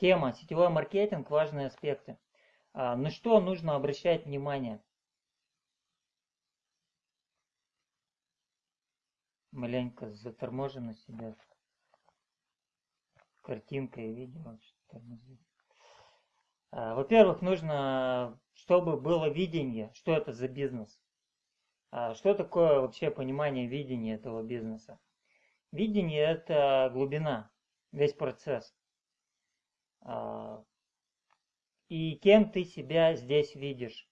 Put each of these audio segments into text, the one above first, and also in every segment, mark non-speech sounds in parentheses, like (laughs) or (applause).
Тема сетевой маркетинг, важные аспекты. А, на что нужно обращать внимание? Маленько заторможено себя картинкой и видео. А, во-первых, нужно, чтобы было видение, что это за бизнес. А, что такое вообще понимание видения этого бизнеса? Видение – это глубина, весь процесс. А, и кем ты себя здесь видишь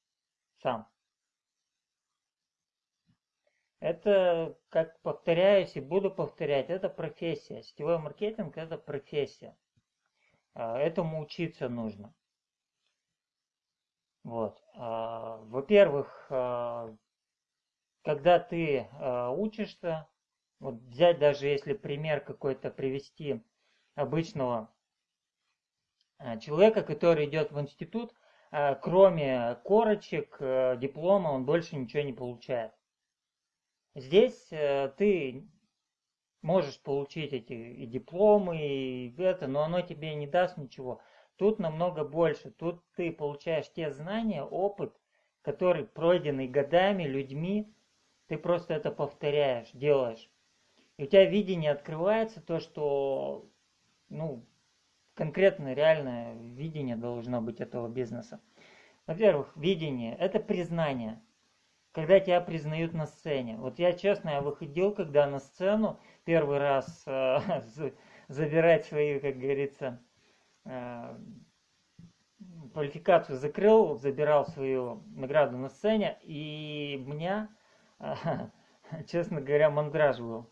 сам. Это, как повторяюсь и буду повторять, это профессия. Сетевой маркетинг – это профессия. Этому учиться нужно. Вот. Во-первых, когда ты учишься, вот взять даже если пример какой-то привести обычного человека, который идет в институт, э, кроме корочек, э, диплома, он больше ничего не получает. Здесь э, ты можешь получить эти и дипломы, и это, но оно тебе не даст ничего. Тут намного больше. Тут ты получаешь те знания, опыт, который пройденный годами, людьми, ты просто это повторяешь, делаешь. И у тебя видение открывается, то, что, ну, конкретно реальное видение должно быть этого бизнеса. Во-первых, видение – это признание. Когда тебя признают на сцене. Вот я, честно, я выходил, когда на сцену первый раз э, (laughs) забирать свою, как говорится, э, квалификацию закрыл, забирал свою награду на сцене, и меня (laughs) честно говоря, мандраж был.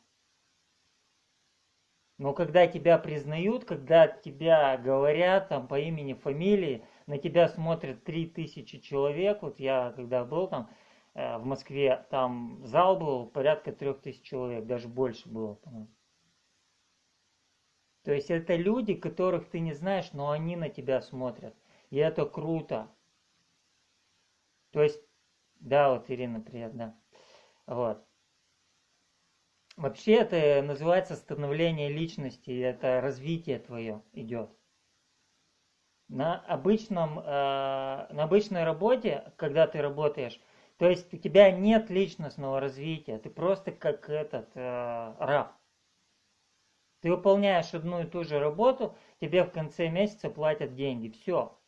Но когда тебя признают, когда тебя говорят там по имени, фамилии, на тебя смотрят 3000 человек, вот я когда был там э, в Москве, там зал был порядка 3000 человек, даже больше было. То есть это люди, которых ты не знаешь, но они на тебя смотрят. И это круто. То есть, да, вот Ирина, привет, да. Вот. Вообще это называется становление личности, это развитие твое идет. На, обычном, э, на обычной работе, когда ты работаешь, то есть у тебя нет личностного развития, ты просто как этот э, раб. Ты выполняешь одну и ту же работу, тебе в конце месяца платят деньги. Все.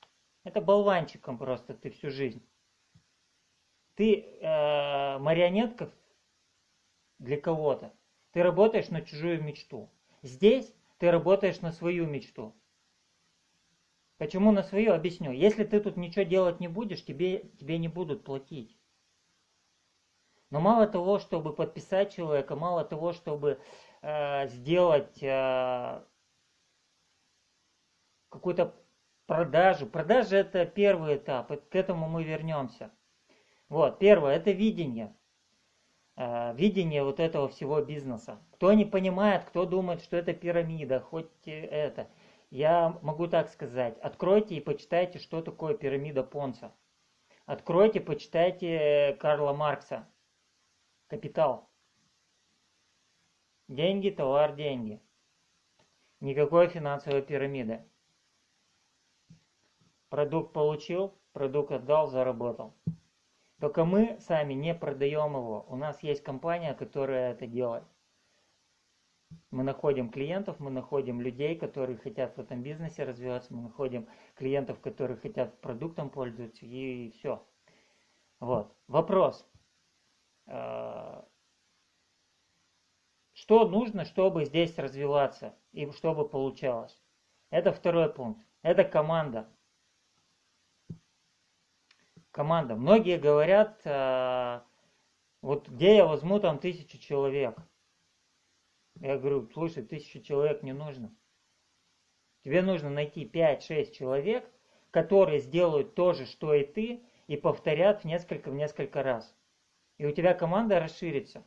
Это болванчиком просто ты всю жизнь. Ты э, марионетка для кого-то. Ты работаешь на чужую мечту. Здесь ты работаешь на свою мечту. Почему на свою? Объясню. Если ты тут ничего делать не будешь, тебе, тебе не будут платить. Но мало того, чтобы подписать человека, мало того, чтобы э, сделать э, какую-то продажу. Продажа это первый этап, к этому мы вернемся. Вот, первое, это видение. Э, видение вот этого всего бизнеса. Кто не понимает, кто думает, что это пирамида, хоть это. Я могу так сказать, откройте и почитайте, что такое пирамида Понца. Откройте, почитайте Карла Маркса. Капитал. Деньги, товар, деньги. Никакой финансовой пирамиды. Продукт получил, продукт отдал, заработал. Только мы сами не продаем его. У нас есть компания, которая это делает. Мы находим клиентов, мы находим людей, которые хотят в этом бизнесе развиваться, мы находим клиентов, которые хотят продуктом пользоваться, и все. Вот. Вопрос. А, что нужно, чтобы здесь развиваться и чтобы получалось? Это второй пункт. Это команда команда. Многие говорят, э, вот где я возьму там тысячу человек. Я говорю, слушай, тысячу человек не нужно. Тебе нужно найти 5-6 человек, которые сделают то же, что и ты, и повторят в несколько, в несколько раз. И у тебя команда расширится.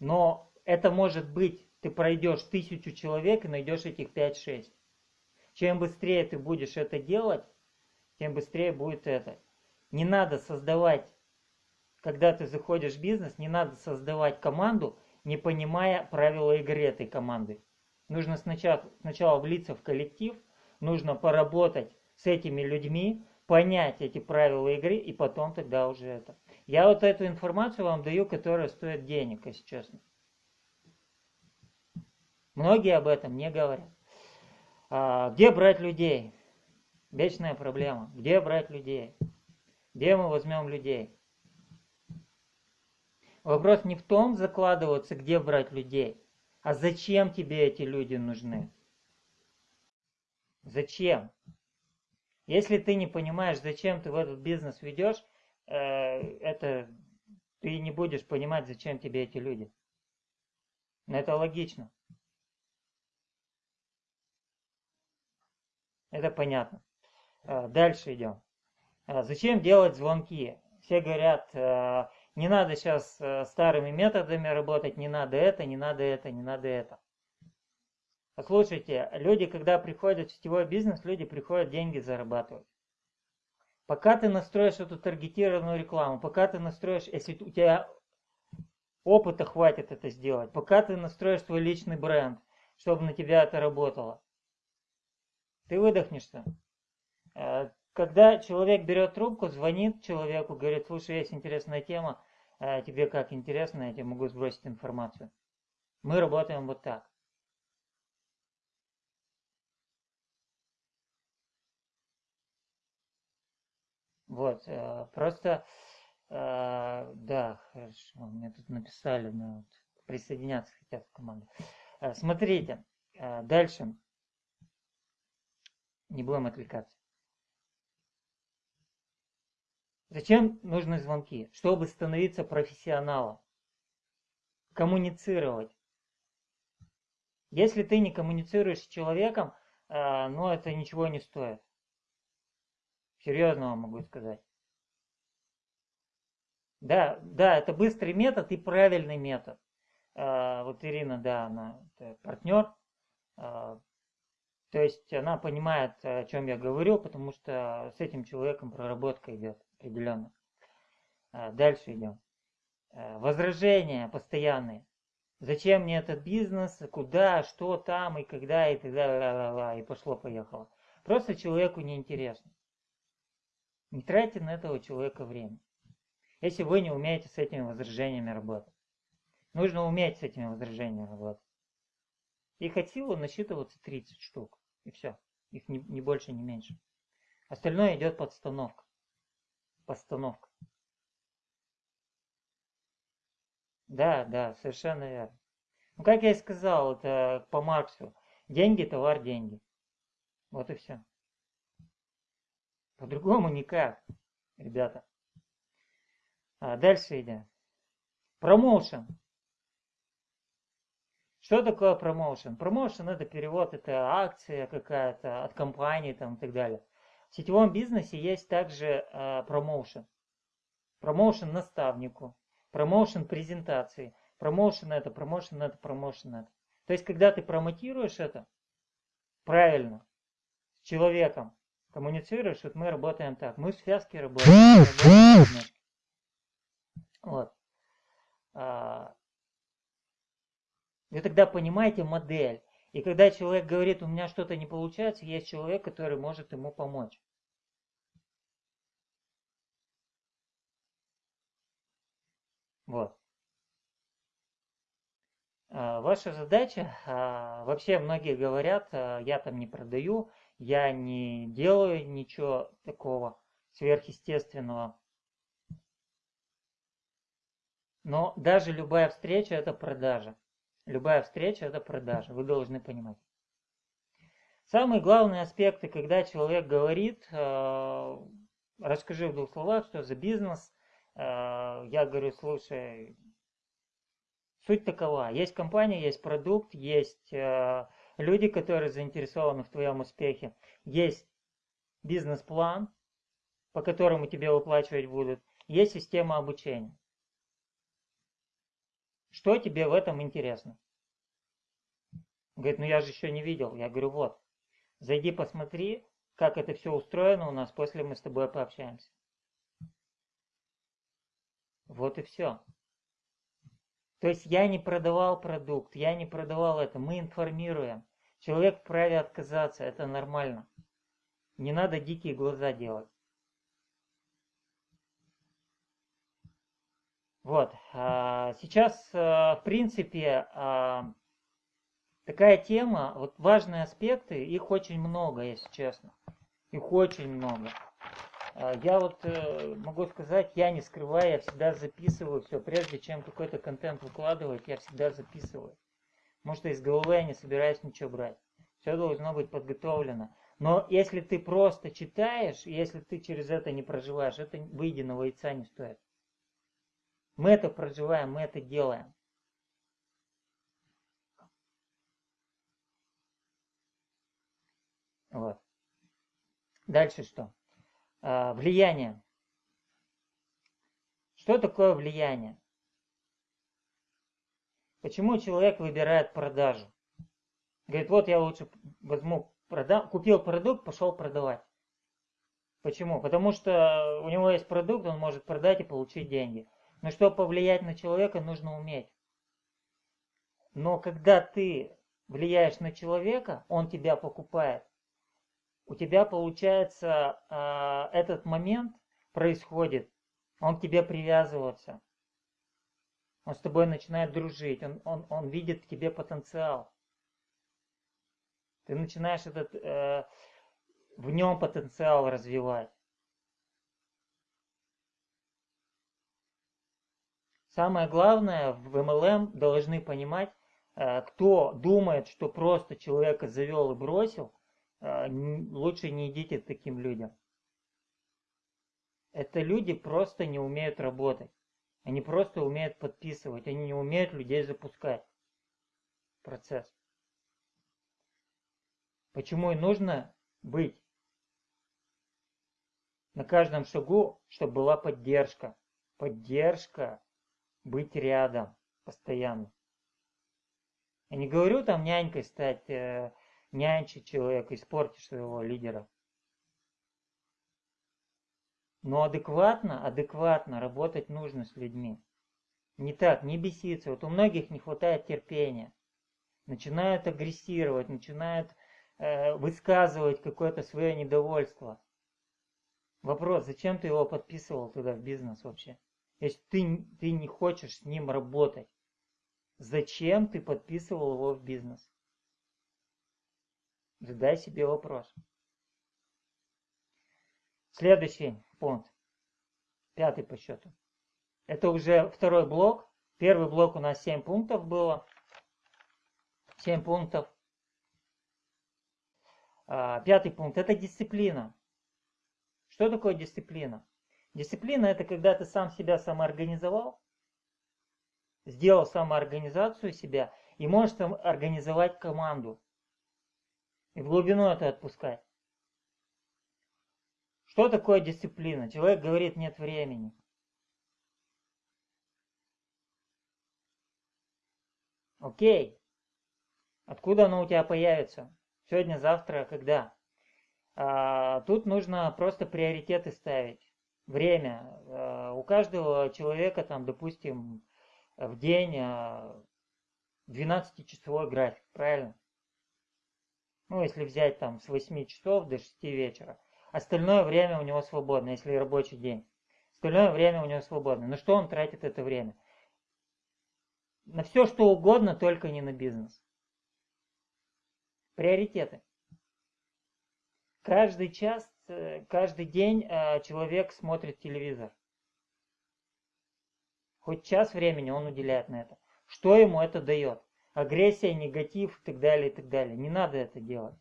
Но это может быть, ты пройдешь тысячу человек и найдешь этих 5-6. Чем быстрее ты будешь это делать, тем быстрее будет это. Не надо создавать, когда ты заходишь в бизнес, не надо создавать команду, не понимая правила игры этой команды. Нужно сначала, сначала влиться в коллектив, нужно поработать с этими людьми, понять эти правила игры, и потом тогда уже это. Я вот эту информацию вам даю, которая стоит денег, если честно. Многие об этом не говорят. А, где брать людей? Вечная проблема. Где брать людей? Где мы возьмем людей? Вопрос не в том закладываться, где брать людей, а зачем тебе эти люди нужны? Зачем? Если ты не понимаешь, зачем ты в этот бизнес ведешь, э, это ты не будешь понимать, зачем тебе эти люди. Но это логично. Это понятно. Э, дальше идем. Э, зачем делать звонки? Все говорят, не надо сейчас э, старыми методами работать, не надо это, не надо это, не надо это. Послушайте, люди, когда приходят в сетевой бизнес, люди приходят деньги зарабатывать. Пока ты настроишь эту таргетированную рекламу, пока ты настроишь, если у тебя опыта хватит это сделать, пока ты настроишь свой личный бренд, чтобы на тебя это работало, ты выдохнешься. Э, когда человек берет трубку, звонит человеку, говорит, слушай, есть интересная тема, а тебе как интересно, я тебе могу сбросить информацию. Мы работаем вот так. Вот, э, просто, э, да, хорошо, мне тут написали, но присоединяться хотят к команде. Э, смотрите, дальше, не будем отвлекаться. Зачем нужны звонки? Чтобы становиться профессионалом. Коммуницировать. Если ты не коммуницируешь с человеком, э, ну это ничего не стоит. Серьезно вам могу сказать. Да, да, это быстрый метод и правильный метод. Э, вот Ирина, да, она партнер. Э, то есть она понимает, о чем я говорю, потому что с этим человеком проработка идет определенно. А, дальше идем. А, возражения постоянные. Зачем мне этот бизнес, куда, что там и когда и так далее, и пошло-поехало. Просто человеку неинтересно. Не тратьте на этого человека время. Если вы не умеете с этими возражениями работать. Нужно уметь с этими возражениями работать. Их от силы насчитываться 30 штук. И все. Их не, не больше, не меньше. Остальное идет подстановка постановка. Да, да, совершенно верно. Ну, как я и сказал, это по Марксу. Деньги, товар, деньги. Вот и все. По-другому никак, ребята. А дальше идем. Промоушен. Что такое промоушен? Промоушен это перевод, это акция какая-то от компании там и так далее. В сетевом бизнесе есть также э, промоушен. Промоушен наставнику, промоушен презентации, промоушен это, промоушен это, промоушен это. То есть, когда ты промотируешь это правильно, с человеком, коммуницируешь, вот мы работаем так. Мы в связке работаем. работаем вот. А, вы тогда понимаете модель. И когда человек говорит, у меня что-то не получается, есть человек, который может ему помочь. Вот. А, ваша задача, а, вообще многие говорят, а, я там не продаю, я не делаю ничего такого сверхъестественного. Но даже любая встреча это продажа. Любая встреча – это продажа, вы должны понимать. Самые главные аспекты, когда человек говорит, э, расскажи в двух словах, что за бизнес, э, я говорю, слушай, суть такова, есть компания, есть продукт, есть э, люди, которые заинтересованы в твоем успехе, есть бизнес-план, по которому тебе выплачивать будут, есть система обучения. Что тебе в этом интересно? Говорит, ну я же еще не видел. Я говорю, вот, зайди посмотри, как это все устроено у нас, после мы с тобой пообщаемся. Вот и все. То есть я не продавал продукт, я не продавал это, мы информируем. Человек вправе отказаться, это нормально. Не надо дикие глаза делать. Вот. А, сейчас, а, в принципе, а, такая тема, вот важные аспекты, их очень много, если честно. Их очень много. Я вот э, могу сказать, я не скрываю, я всегда записываю все. Прежде чем какой-то контент выкладывать, я всегда записываю. Потому что из головы я не собираюсь ничего брать. Все должно быть подготовлено. Но если ты просто читаешь, если ты через это не проживаешь, это выеденного яйца не стоит. Мы это проживаем, мы это делаем. Вот. Дальше что? А, влияние. Что такое влияние? Почему человек выбирает продажу? Говорит, вот я лучше возьму, продам, купил продукт, пошел продавать. Почему? Потому что у него есть продукт, он может продать и получить деньги. Но чтобы повлиять на человека, нужно уметь. Но когда ты влияешь на человека, он тебя покупает. У тебя получается э, этот момент происходит, он к тебе привязывается. Он с тобой начинает дружить, он, он, он видит в тебе потенциал. Ты начинаешь этот, э, в нем потенциал развивать. Самое главное, в MLM должны понимать, э, кто думает, что просто человека завел и бросил, э, лучше не идите к таким людям. Это люди просто не умеют работать. Они просто умеют подписывать, они не умеют людей запускать. Процесс. Почему и нужно быть на каждом шагу, чтобы была поддержка. Поддержка, быть рядом постоянно. Я не говорю там нянькой стать, э, нянчить человека, испортить своего лидера. Но адекватно, адекватно работать нужно с людьми. Не так, не беситься. Вот у многих не хватает терпения. Начинают агрессировать, начинают Э, высказывать какое-то свое недовольство. Вопрос, зачем ты его подписывал туда в бизнес вообще? Если ты, ты не хочешь с ним работать, зачем ты подписывал его в бизнес? Задай себе вопрос. Следующий пункт, пятый по счету. Это уже второй блок. Первый блок у нас 7 пунктов было. 7 пунктов. А, пятый пункт – это дисциплина. Что такое дисциплина? Дисциплина – это когда ты сам себя самоорганизовал, сделал самоорганизацию себя и можешь там организовать команду. И в глубину это отпускать. Что такое дисциплина? Человек говорит, нет времени. Окей. Откуда оно у тебя появится? Сегодня, завтра, когда? А, тут нужно просто приоритеты ставить. Время. А, у каждого человека, там, допустим, в день 12-часовой а, график, правильно? Ну, если взять там с 8 часов до 6 вечера. Остальное время у него свободно, если рабочий день. Остальное время у него свободно. На что он тратит это время? На все, что угодно, только не на бизнес. Приоритеты. Каждый час, э, каждый день э, человек смотрит телевизор. Хоть час времени он уделяет на это. Что ему это дает? Агрессия, негатив и так далее, и так далее. Не надо это делать.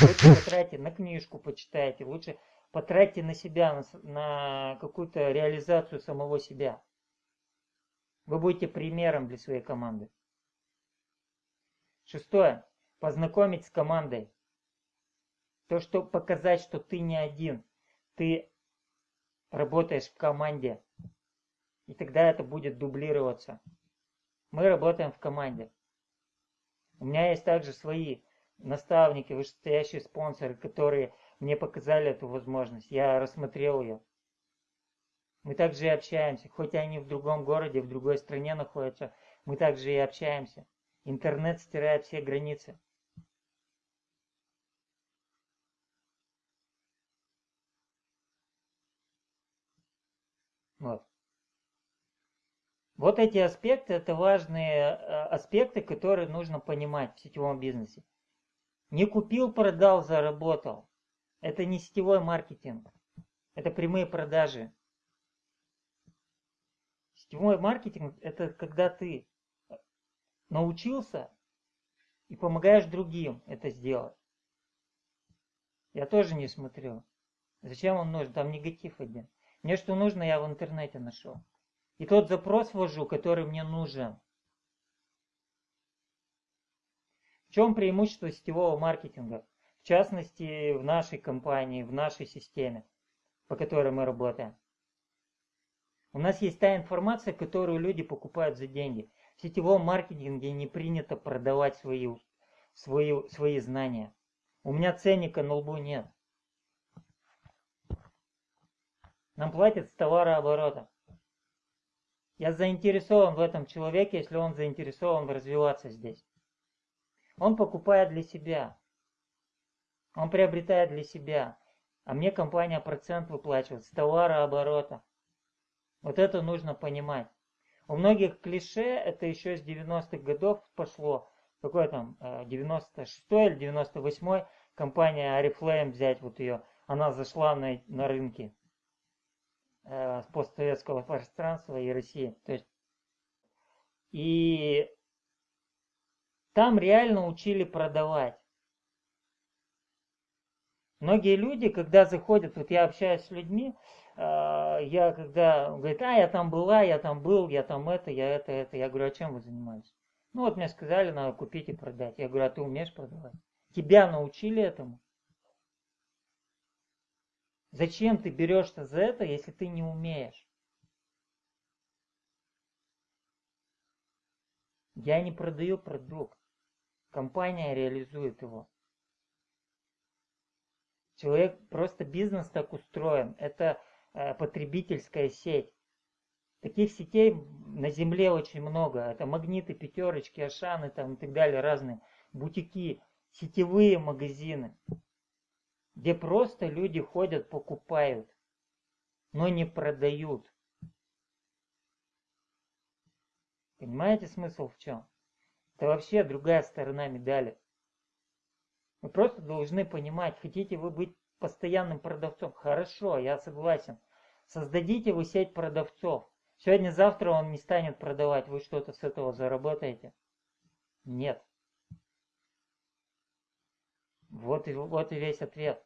Лучше потратьте на книжку, почитайте. Лучше потратьте на себя, на, на какую-то реализацию самого себя. Вы будете примером для своей команды. Шестое познакомить с командой. То, что показать, что ты не один, ты работаешь в команде. И тогда это будет дублироваться. Мы работаем в команде. У меня есть также свои наставники, вышестоящие спонсоры, которые мне показали эту возможность. Я рассмотрел ее. Мы также и общаемся, хоть они в другом городе, в другой стране находятся, Мы также и общаемся. Интернет стирает все границы. Вот. Вот эти аспекты, это важные э, аспекты, которые нужно понимать в сетевом бизнесе. Не купил, продал, заработал. Это не сетевой маркетинг. Это прямые продажи. Сетевой маркетинг – это когда ты научился и помогаешь другим это сделать. Я тоже не смотрю. Зачем он нужен? Там негатив один. Мне что нужно, я в интернете нашел. И тот запрос ввожу, который мне нужен. В чем преимущество сетевого маркетинга? В частности, в нашей компании, в нашей системе, по которой мы работаем. У нас есть та информация, которую люди покупают за деньги. В сетевом маркетинге не принято продавать свои, свои, свои знания. У меня ценника на лбу нет. Нам платят с товарооборота. Я заинтересован в этом человеке, если он заинтересован развиваться здесь. Он покупает для себя. Он приобретает для себя. А мне компания процент выплачивает с товарооборота. Вот это нужно понимать. У многих клише это еще с 90-х годов пошло. Какой там, 96 э, или 98 компания Oriflame взять вот ее. Она зашла на, на рынке э, постсоветского пространства и России. То есть, и там реально учили продавать. Многие люди, когда заходят, вот я общаюсь с людьми, э, я когда говорит, а я там была, я там был, я там это, я это, это, я говорю, а чем вы занимаетесь? Ну вот мне сказали, надо купить и продать. Я говорю, а ты умеешь продавать? Тебя научили этому? Зачем ты берешься за это, если ты не умеешь? Я не продаю продукт. Компания реализует его. Человек, просто бизнес так устроен. Это э, потребительская сеть. Таких сетей на земле очень много. Это магниты, пятерочки, ашаны там и так далее, разные бутики, сетевые магазины где просто люди ходят, покупают, но не продают. Понимаете смысл в чем? Это вообще другая сторона медали. Вы просто должны понимать, хотите вы быть постоянным продавцом. Хорошо, я согласен. Создадите вы сеть продавцов. Сегодня-завтра он не станет продавать. Вы что-то с этого заработаете? Нет. Вот и, вот и весь ответ.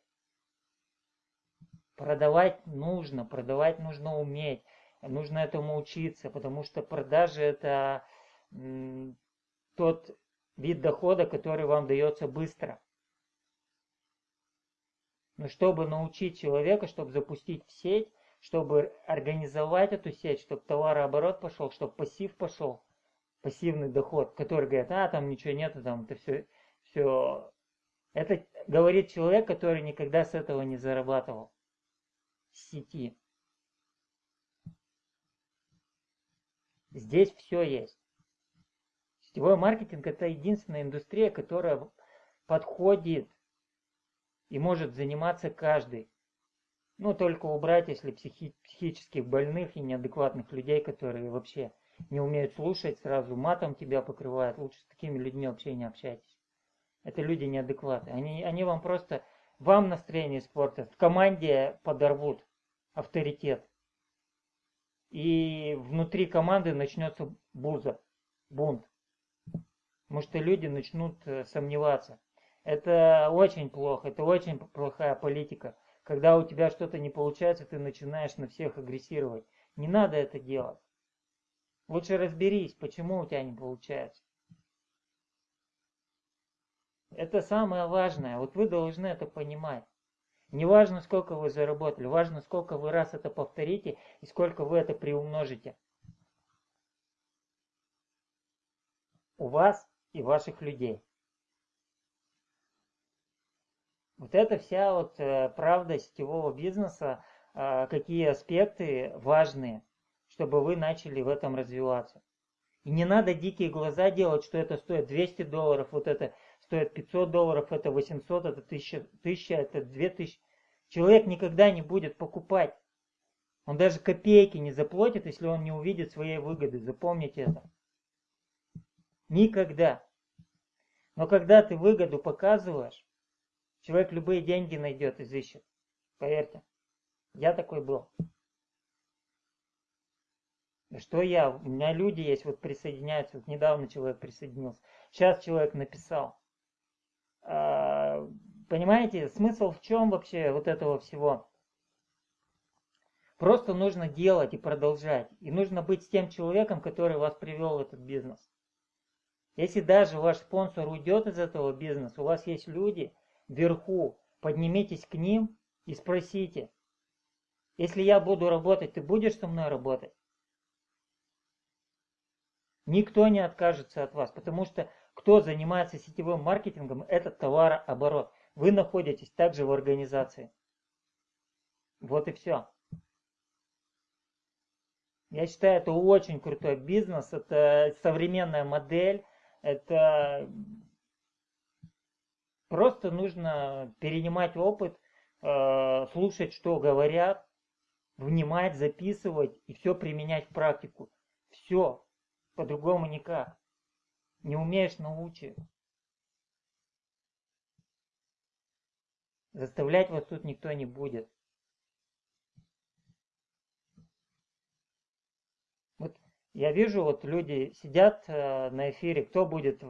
Продавать нужно, продавать нужно уметь, нужно этому учиться, потому что продажи это тот вид дохода, который вам дается быстро. Но чтобы научить человека, чтобы запустить в сеть, чтобы организовать эту сеть, чтобы товарооборот пошел, чтобы пассив пошел, пассивный доход, который говорит, а там ничего нету, там это все, все это говорит человек, который никогда с этого не зарабатывал. С сети. Здесь все есть. Сетевой маркетинг это единственная индустрия, которая подходит и может заниматься каждый. Ну, только убрать, если психи психических больных и неадекватных людей, которые вообще не умеют слушать, сразу матом тебя покрывают. Лучше с такими людьми вообще не общайтесь. Это люди неадекваты. Они, они вам просто, вам настроение испортят, в команде подорвут авторитет. И внутри команды начнется буза, бунт. Потому что люди начнут э, сомневаться. Это очень плохо, это очень плохая политика. Когда у тебя что-то не получается, ты начинаешь на всех агрессировать. Не надо это делать. Лучше разберись, почему у тебя не получается. Это самое важное. Вот вы должны это понимать. Не важно, сколько вы заработали, важно, сколько вы раз это повторите и сколько вы это приумножите. У вас и ваших людей. Вот это вся вот э, правда сетевого бизнеса, э, какие аспекты важные, чтобы вы начали в этом развиваться. И не надо дикие глаза делать, что это стоит 200 долларов, вот это стоит 500 долларов, это 800, это 1000, 1000 это 2000. Человек никогда не будет покупать. Он даже копейки не заплатит, если он не увидит своей выгоды. Запомните это. Никогда. Но когда ты выгоду показываешь, человек любые деньги найдет, изыщет. Поверьте. Я такой был. Что я? У меня люди есть, вот присоединяются. Вот недавно человек присоединился. Сейчас человек написал. Понимаете, смысл в чем вообще вот этого всего? Просто нужно делать и продолжать. И нужно быть с тем человеком, который вас привел в этот бизнес. Если даже ваш спонсор уйдет из этого бизнеса, у вас есть люди вверху, поднимитесь к ним и спросите, если я буду работать, ты будешь со мной работать? Никто не откажется от вас, потому что кто занимается сетевым маркетингом, это товарооборот. Вы находитесь также в организации. Вот и все. Я считаю, это очень крутой бизнес, это современная модель, это просто нужно перенимать опыт, э, слушать, что говорят, внимать, записывать и все применять в практику. Все, по-другому никак. Не умеешь, научи. Заставлять вас тут никто не будет. Вот я вижу, вот люди сидят э, на эфире, кто будет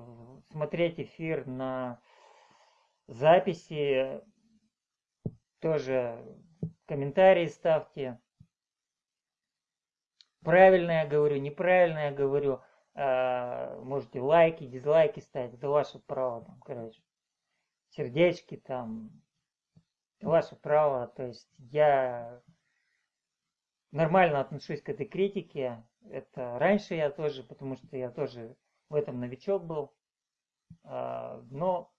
смотреть эфир на записи, тоже комментарии ставьте. Правильно я говорю, неправильно я говорю. Э, можете лайки, дизлайки ставить, это ваше право, там, короче. Сердечки там, ваше право. То есть я нормально отношусь к этой критике. Это раньше я тоже, потому что я тоже в этом новичок был. Э, но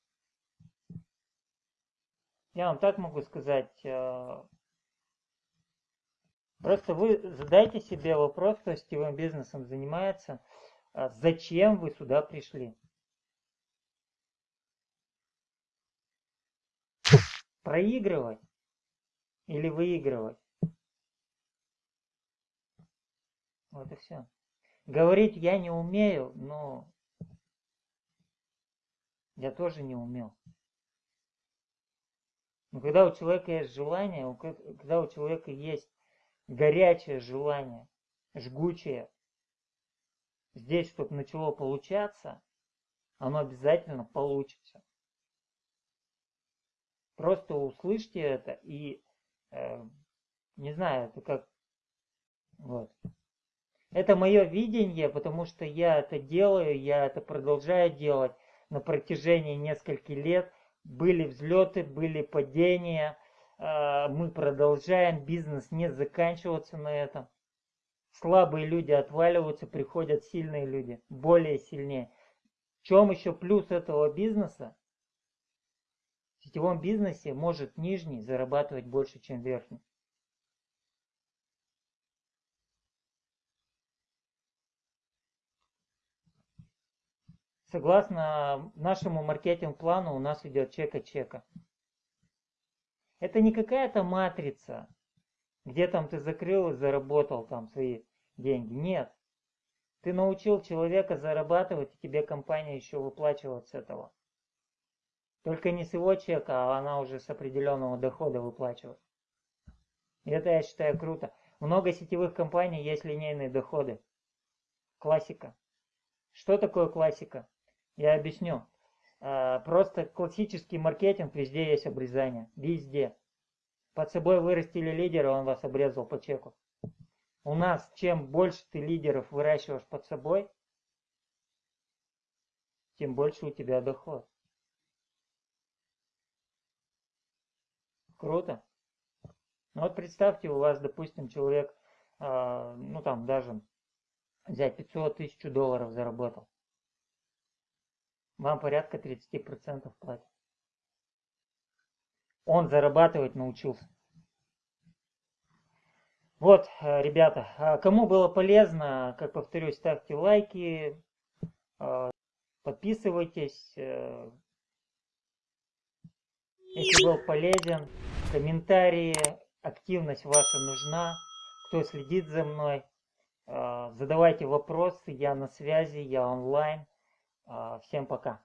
я вам так могу сказать, э, Просто вы задайте себе вопрос, кто сетевым бизнесом занимается, а зачем вы сюда пришли? Проигрывать или выигрывать? Вот и все. Говорить я не умею, но я тоже не умел. Но когда у человека есть желание, когда у человека есть горячее желание, жгучее, здесь, чтобы начало получаться, оно обязательно получится. Просто услышьте это и, э, не знаю, это как, вот. Это мое видение, потому что я это делаю, я это продолжаю делать на протяжении нескольких лет. Были взлеты, были падения, а, мы продолжаем, бизнес не заканчиваться на этом. Слабые люди отваливаются, приходят сильные люди, более сильнее. В чем еще плюс этого бизнеса? Сетевом бизнесе может нижний зарабатывать больше, чем верхний. Согласно нашему маркетинг-плану у нас идет чека-чека. Это не какая-то матрица, где там ты закрыл и заработал там свои деньги. Нет. Ты научил человека зарабатывать, и тебе компания еще выплачивает с этого. Только не с его чека, а она уже с определенного дохода выплачивает. И это я считаю круто. Много сетевых компаний есть линейные доходы. Классика. Что такое классика? Я объясню. А, просто классический маркетинг, везде есть обрезание. Везде. Под собой вырастили лидера, он вас обрезал по чеку. У нас, чем больше ты лидеров выращиваешь под собой, тем больше у тебя доход. Круто. Ну вот представьте, у вас, допустим, человек, э, ну там даже взять 500 тысяч долларов заработал вам порядка 30% платят. Он зарабатывать научился. Вот, э, ребята, а кому было полезно, как повторюсь, ставьте лайки, э, подписывайтесь. Э, если был полезен, комментарии, активность ваша нужна. Кто следит за мной, задавайте вопросы, я на связи, я онлайн. Всем пока.